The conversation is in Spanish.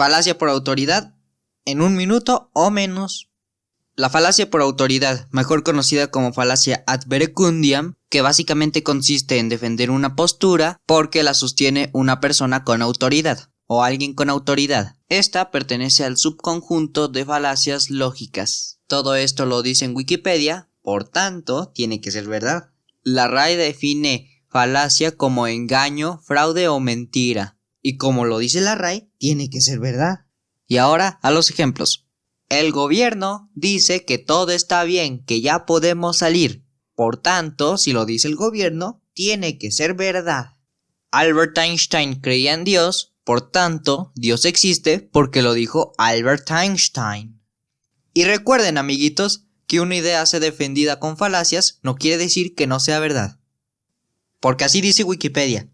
Falacia por autoridad en un minuto o menos. La falacia por autoridad, mejor conocida como falacia ad verecundiam, que básicamente consiste en defender una postura porque la sostiene una persona con autoridad o alguien con autoridad. Esta pertenece al subconjunto de falacias lógicas. Todo esto lo dice en Wikipedia, por tanto, tiene que ser verdad. La RAE define falacia como engaño, fraude o mentira. Y como lo dice la RAE, tiene que ser verdad. Y ahora a los ejemplos. El gobierno dice que todo está bien, que ya podemos salir. Por tanto, si lo dice el gobierno, tiene que ser verdad. Albert Einstein creía en Dios, por tanto, Dios existe porque lo dijo Albert Einstein. Y recuerden, amiguitos, que una idea sea defendida con falacias no quiere decir que no sea verdad. Porque así dice Wikipedia.